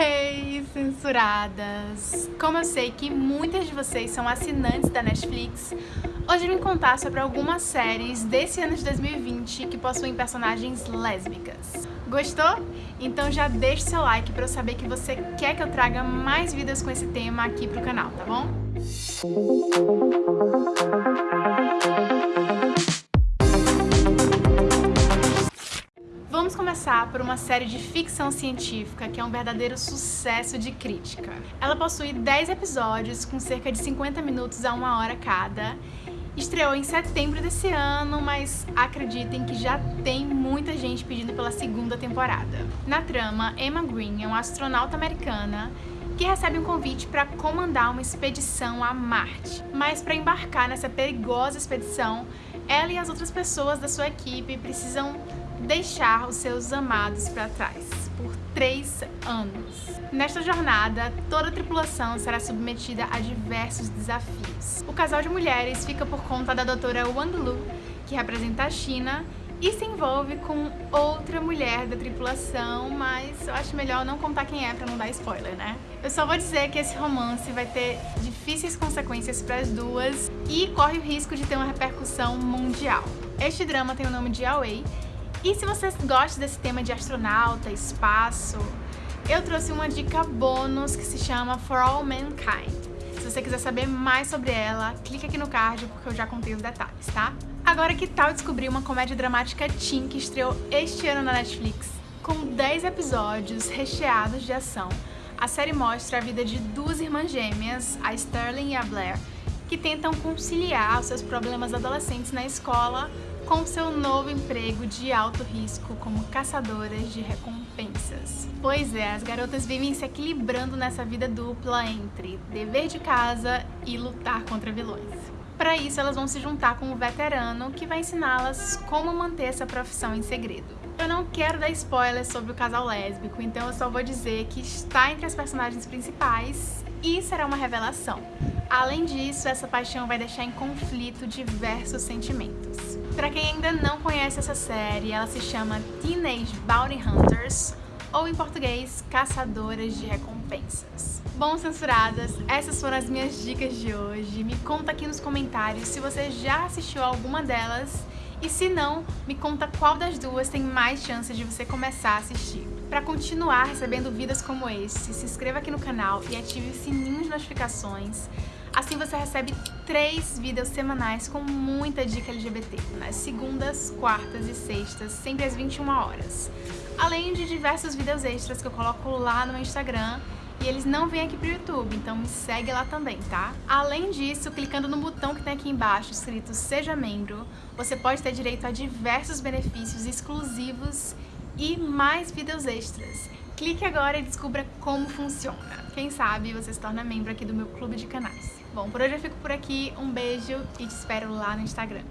Hey, censuradas! Como eu sei que muitas de vocês são assinantes da Netflix, hoje eu vim contar sobre algumas séries desse ano de 2020 que possuem personagens lésbicas. Gostou? Então já deixe seu like para eu saber que você quer que eu traga mais vídeos com esse tema aqui pro canal, tá bom? Vamos começar por uma série de ficção científica que é um verdadeiro sucesso de crítica. Ela possui 10 episódios com cerca de 50 minutos a uma hora cada. Estreou em setembro desse ano, mas acreditem que já tem muita gente pedindo pela segunda temporada. Na trama, Emma Green é uma astronauta americana que recebe um convite para comandar uma expedição a Marte. Mas para embarcar nessa perigosa expedição, ela e as outras pessoas da sua equipe precisam deixar os seus amados para trás por três anos. Nesta jornada, toda a tripulação será submetida a diversos desafios. O casal de mulheres fica por conta da doutora Wang Lu, que representa a China, e se envolve com outra mulher da tripulação, mas eu acho melhor não contar quem é pra não dar spoiler, né? Eu só vou dizer que esse romance vai ter difíceis consequências para as duas e corre o risco de ter uma repercussão mundial. Este drama tem o nome de Away e se vocês gostam desse tema de astronauta, espaço, eu trouxe uma dica bônus que se chama For All Mankind. Se você quiser saber mais sobre ela, clique aqui no card porque eu já contei os detalhes, tá? Agora que tal descobrir uma comédia dramática teen que estreou este ano na Netflix? Com 10 episódios recheados de ação, a série mostra a vida de duas irmãs gêmeas, a Sterling e a Blair, que tentam conciliar os seus problemas adolescentes na escola com seu novo emprego de alto risco como caçadoras de recompensas. Pois é, as garotas vivem se equilibrando nessa vida dupla entre dever de casa e lutar contra vilões. Para isso, elas vão se juntar com um veterano que vai ensiná-las como manter essa profissão em segredo. Eu não quero dar spoilers sobre o casal lésbico, então eu só vou dizer que está entre as personagens principais e será uma revelação. Além disso, essa paixão vai deixar em conflito diversos sentimentos. Para quem ainda não conhece essa série, ela se chama Teenage Bounty Hunters, ou em português, Caçadoras de Recompensas. Bom, censuradas, essas foram as minhas dicas de hoje. Me conta aqui nos comentários se você já assistiu alguma delas e se não, me conta qual das duas tem mais chances de você começar a assistir. Para continuar recebendo vídeos como esse, se inscreva aqui no canal e ative o sininho de notificações Assim você recebe três vídeos semanais com muita dica LGBT, nas segundas, quartas e sextas, sempre às 21 horas. Além de diversos vídeos extras que eu coloco lá no meu Instagram e eles não vêm aqui pro YouTube, então me segue lá também, tá? Além disso, clicando no botão que tem aqui embaixo escrito Seja Membro, você pode ter direito a diversos benefícios exclusivos e mais vídeos extras. Clique agora e descubra como funciona. Quem sabe você se torna membro aqui do meu clube de canais. Bom, por hoje eu fico por aqui, um beijo e te espero lá no Instagram.